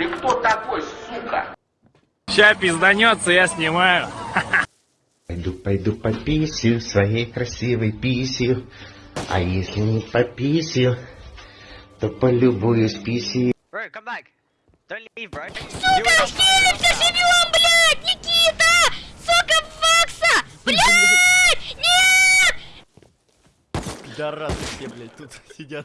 Ты кто такой, сука? Ща пизданется, я снимаю. Пойду, пойду по писью, своей красивой писью. А если не по писью, то полюбуюсь писью. Bro, come back. Don't leave, bro. Сука, Феликса живем, блядь! Никита! Сука, Фокса! Блядь! Нет! Да рады все, блядь, тут сидят.